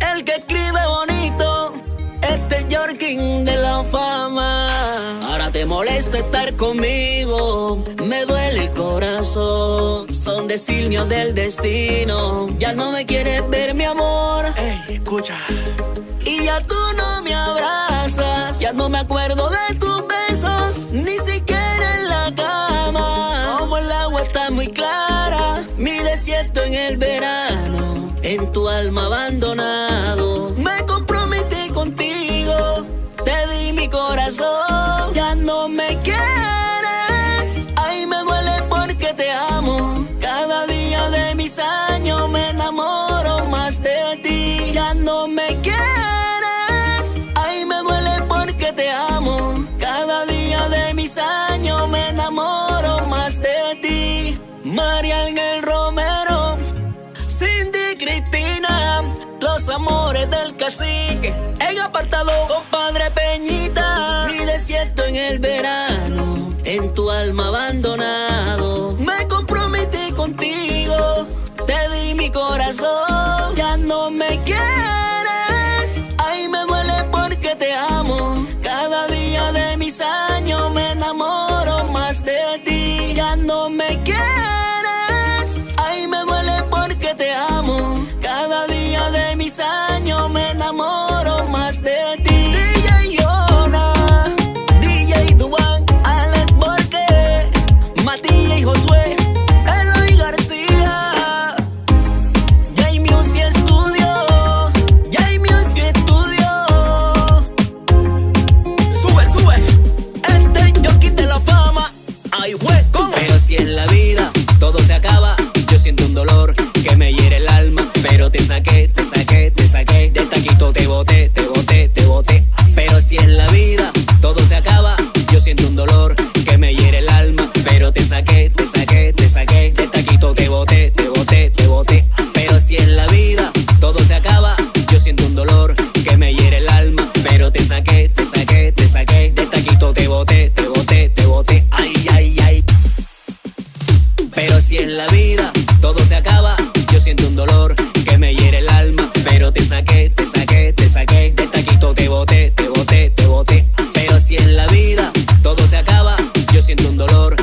El que escribe bonito, este Yorkin de la fama. Ahora te molesta estar conmigo, me duele el corazón. Son designios del destino, ya no me quieres ver, mi amor. Ey, escucha. Y ya tú no me abrazas, ya no me acuerdo de tu tu alma abandonado. Me comprometí contigo, te di mi corazón. amores del cacique. En apartado, compadre Peñita. Mi desierto en el verano. En tu alma Josué. chiquito te boté, te boté, te boté, ay, ay, ay. Pero si es la vida, todo se acaba, yo siento un dolor que me hiere el alma, pero te saqué, te saqué, te saqué, del taquito te boté, te boté, te boté. Pero si es la vida, todo se acaba, yo siento un dolor